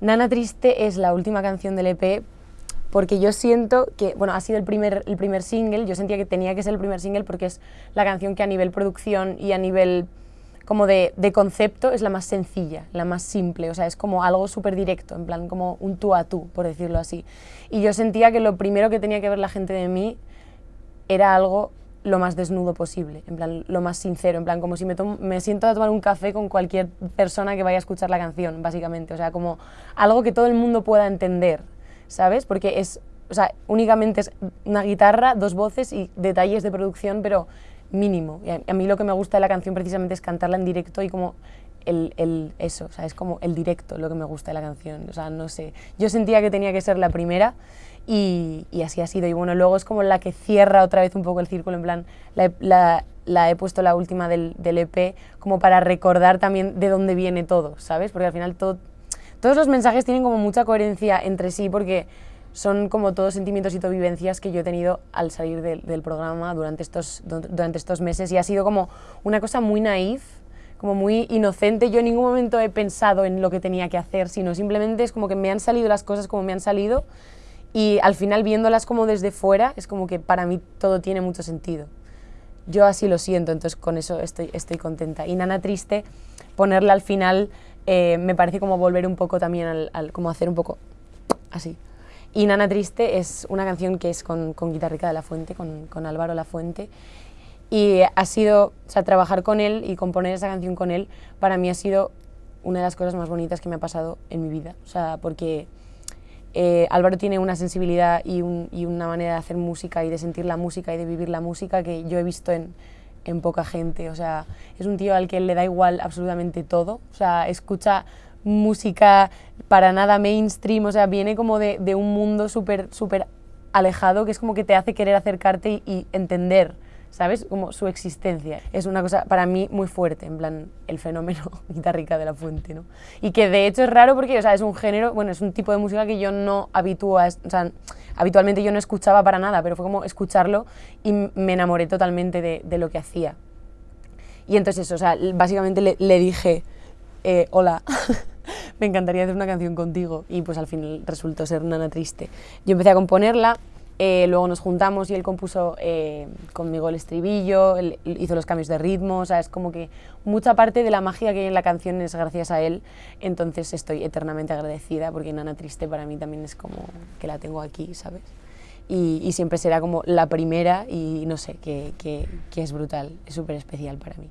Nana Triste es la última canción del EP porque yo siento que, bueno, ha sido el primer, el primer single, yo sentía que tenía que ser el primer single porque es la canción que a nivel producción y a nivel como de, de concepto es la más sencilla, la más simple, o sea, es como algo súper directo, en plan como un tú a tú, por decirlo así. Y yo sentía que lo primero que tenía que ver la gente de mí era algo lo más desnudo posible, en plan, lo más sincero, en plan, como si me, me siento a tomar un café con cualquier persona que vaya a escuchar la canción, básicamente, o sea, como algo que todo el mundo pueda entender, ¿sabes? Porque es, o sea, únicamente es una guitarra, dos voces y detalles de producción, pero mínimo. Y a, mí lo que me gusta de la canción precisamente es cantarla en directo y como el, el, eso, o sea, es como el directo lo que me gusta de la canción, o sea, no sé. Yo sentía que tenía que ser la primera y, y, así ha sido. Y bueno, luego es como la que cierra otra vez un poco el círculo, en plan, la, la, la he puesto la última del, del, EP como para recordar también de dónde viene todo, ¿sabes? Porque al final todo, todos los mensajes tienen como mucha coherencia entre sí porque son como todos sentimientos y todo vivencias que yo he tenido al salir de, del programa durante estos, durante estos meses y ha sido como una cosa muy naif, como muy inocente. Yo en ningún momento he pensado en lo que tenía que hacer, sino simplemente es como que me han salido las cosas como me han salido y al final viéndolas como desde fuera es como que para mí todo tiene mucho sentido. Yo así lo siento, entonces con eso estoy, estoy contenta. Y Nana Triste, ponerla al final eh, me parece como volver un poco también al, como hacer un poco así. Y Nana Triste es una canción que es con, con Guitarrica de la Fuente, con, con Álvaro La Fuente. Y ha sido, o sea, trabajar con él y componer esa canción con él, para mí ha sido una de las cosas más bonitas que me ha pasado en mi vida. O sea, porque eh, Álvaro tiene una sensibilidad y, un, y, una manera de hacer música y de sentir la música y de vivir la música que yo he visto en, poca gente. O sea, es un tío al que le da igual absolutamente todo. O sea, escucha música para nada mainstream, o sea, viene como de, un mundo súper súper alejado que es como que te hace querer acercarte y, entender, ¿sabes? Como su existencia. Es una cosa para mí muy fuerte, en plan, el fenómeno guitarrica de la fuente, ¿no? Y que de hecho es raro porque, o sea, es un género, bueno, es un tipo de música que yo no habitúo a, o sea, habitualmente yo no escuchaba para nada, pero fue como escucharlo y me enamoré totalmente de, lo que hacía. Y entonces o sea, básicamente le, le dije, eh, hola, me encantaría hacer una canción contigo y pues al final resultó ser Nana Triste. Yo empecé a componerla, eh, luego nos juntamos y él compuso eh, conmigo el estribillo, hizo los cambios de ritmo, o sea, es como que mucha parte de la magia que hay en la canción es gracias a él, entonces estoy eternamente agradecida porque Nana Triste para mí también es como que la tengo aquí, ¿sabes? Y, siempre será como la primera y no sé, que, que es brutal, es súper especial para mí.